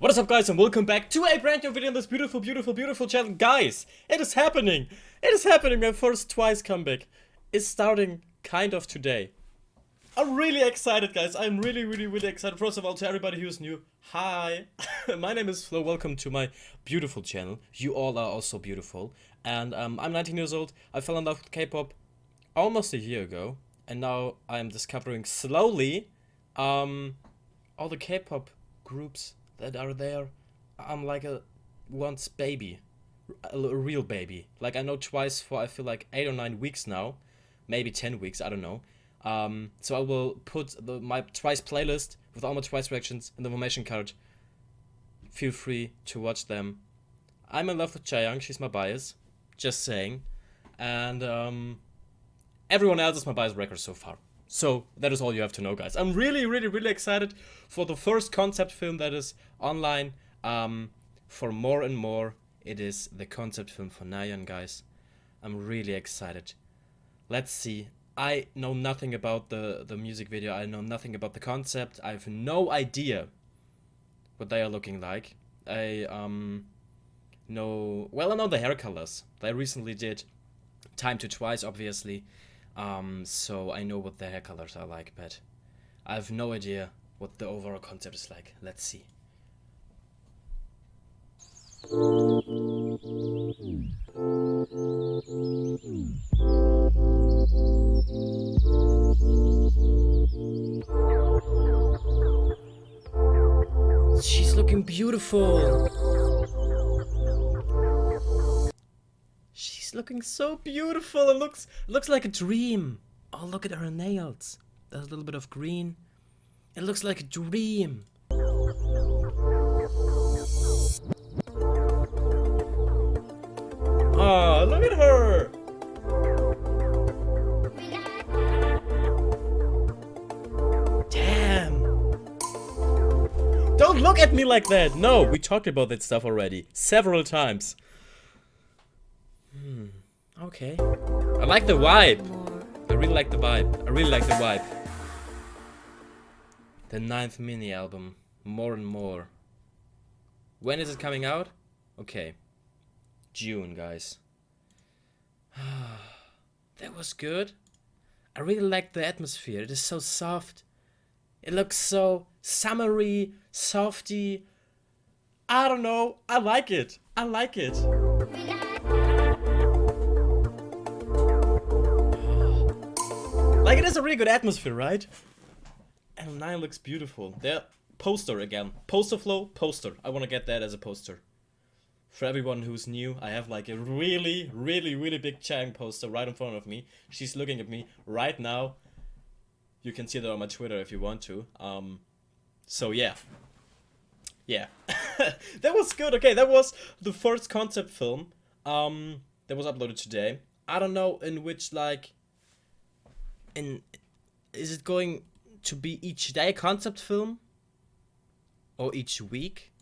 What is up guys and welcome back to a brand new video on this beautiful, beautiful, beautiful channel. Guys, it is happening! It is happening! My first Twice comeback is starting kind of today. I'm really excited guys, I'm really, really, really excited. First of all, to everybody who's new, hi! my name is Flo, welcome to my beautiful channel. You all are also beautiful. And um, I'm 19 years old, I fell in love with K-pop almost a year ago. And now I'm discovering slowly um, all the K-pop groups that are there. I'm like a once baby, a, real baby. Like I know twice for I feel like eight or nine weeks now, maybe ten weeks. I don't know. Um, so I will put the, my twice playlist with all my twice reactions in the information card. Feel free to watch them. I'm in love with Chaeyoung. She's my bias. Just saying. And um, everyone else is my bias wrecker so far. So that is all you have to know, guys. I'm really, really, really excited for the first concept film that is online. Um, for more and more, it is the concept film for Nayeon, guys. I'm really excited. Let's see. I know nothing about the, the music video. I know nothing about the concept. I have no idea what they are looking like. I um know... Well, I know the hair colors. They recently did Time to Twice, obviously. Um, so I know what the hair colors are like, but I have no idea what the overall concept is like. Let's see. She's looking beautiful. Looking so beautiful. It looks it looks like a dream. Oh, look at her nails. There's a little bit of green. It looks like a dream. Oh, look at her. Damn. Don't look at me like that. No, we talked about that stuff already several times. Okay. I like the vibe. I really like the vibe. I really like the vibe. The ninth mini album. More and more. When is it coming out? Okay. June, guys. that was good. I really like the atmosphere. It is so soft. It looks so summery, softy. I don't know. I like it. I like it. Like, it is a really good atmosphere, right? And 9 looks beautiful. There, poster again. Poster flow, poster. I want to get that as a poster. For everyone who's new, I have like a really, really, really big Chang poster right in front of me. She's looking at me right now. You can see that on my Twitter if you want to. Um, so yeah. Yeah. that was good. Okay, that was the first concept film um, that was uploaded today. I don't know in which like in is it going to be each day a concept film? Or each week?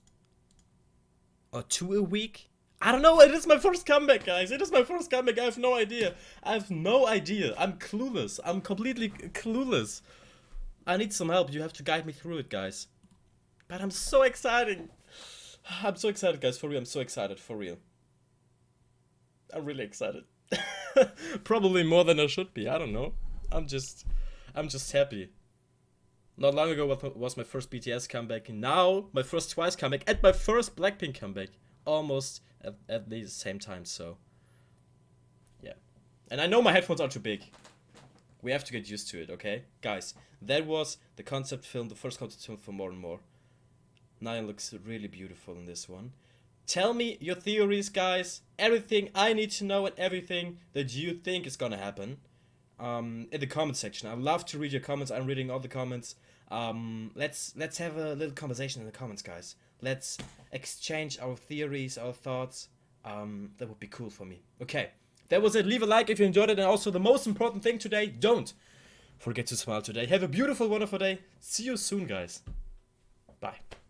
Or two a week? I don't know it is my first comeback guys. It is my first comeback. I have no idea. I have no idea. I'm clueless. I'm completely clueless. I need some help. You have to guide me through it guys. But i'm so excited. I'm so excited guys. For real. I'm so excited. For real. I'm really excited. Probably more than i should be. I don't know I'm just, I'm just happy. Not long ago was my first BTS comeback. Now my first Twice comeback and my first Blackpink comeback, almost at, at the same time. So, yeah. And I know my headphones are too big. We have to get used to it, okay, guys. That was the concept film, the first concept film for More and More. Nayeon looks really beautiful in this one. Tell me your theories, guys. Everything I need to know and everything that you think is gonna happen um, in the comment section. I'd love to read your comments. I'm reading all the comments. Um, let's let's have a little conversation in the comments, guys. Let's exchange our theories, our thoughts. Um, that would be cool for me. Okay, that was it. Leave a like if you enjoyed it, and also the most important thing today: don't forget to smile today. Have a beautiful, wonderful day. See you soon, guys. Bye.